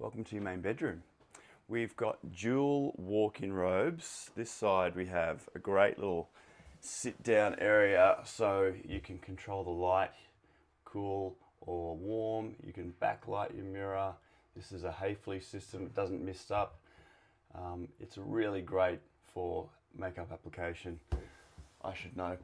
Welcome to your main bedroom. We've got dual walk-in robes. This side we have a great little sit-down area so you can control the light, cool or warm. You can backlight your mirror. This is a Haefele system, it doesn't mist up. Um, it's really great for makeup application, I should know.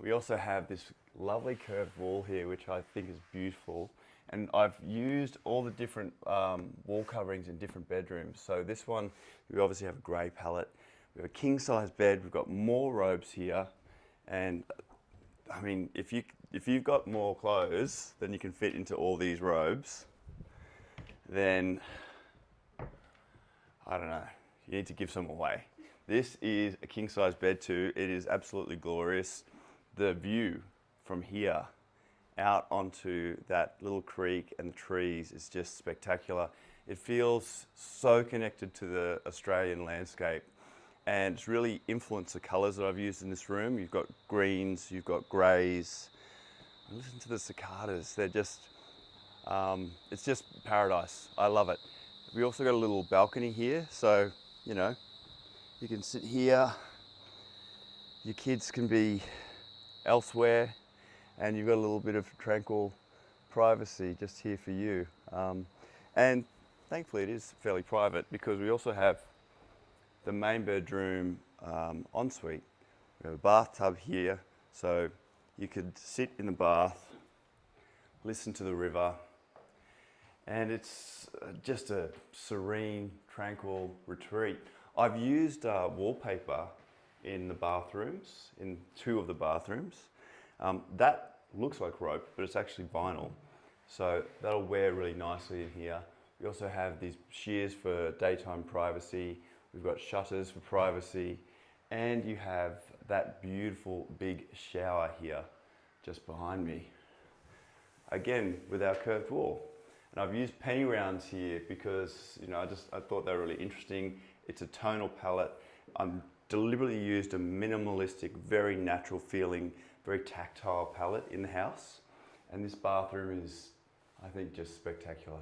We also have this lovely curved wall here, which I think is beautiful. And I've used all the different um, wall coverings in different bedrooms. So this one, we obviously have a grey palette. We have a king size bed. We've got more robes here. And I mean, if, you, if you've got more clothes than you can fit into all these robes, then I don't know, you need to give some away. This is a king size bed too. It is absolutely glorious. The view from here out onto that little creek and the trees is just spectacular. It feels so connected to the Australian landscape and it's really influenced the colours that I've used in this room. You've got greens, you've got greys. Listen to the cicadas, they're just, um, it's just paradise. I love it. We also got a little balcony here, so, you know, you can sit here. Your kids can be elsewhere and you've got a little bit of tranquil privacy just here for you. Um, and thankfully it is fairly private because we also have the main bedroom um, ensuite. We have a bathtub here, so you could sit in the bath, listen to the river, and it's uh, just a serene, tranquil retreat. I've used uh, wallpaper in the bathrooms, in two of the bathrooms. Um, that looks like rope, but it's actually vinyl. So that'll wear really nicely in here. We also have these shears for daytime privacy. We've got shutters for privacy. And you have that beautiful big shower here just behind me. Again, with our curved wall. And I've used penny rounds here because you know I just I thought they were really interesting. It's a tonal palette. I'm deliberately used a minimalistic, very natural feeling, very tactile palette in the house. And this bathroom is, I think, just spectacular.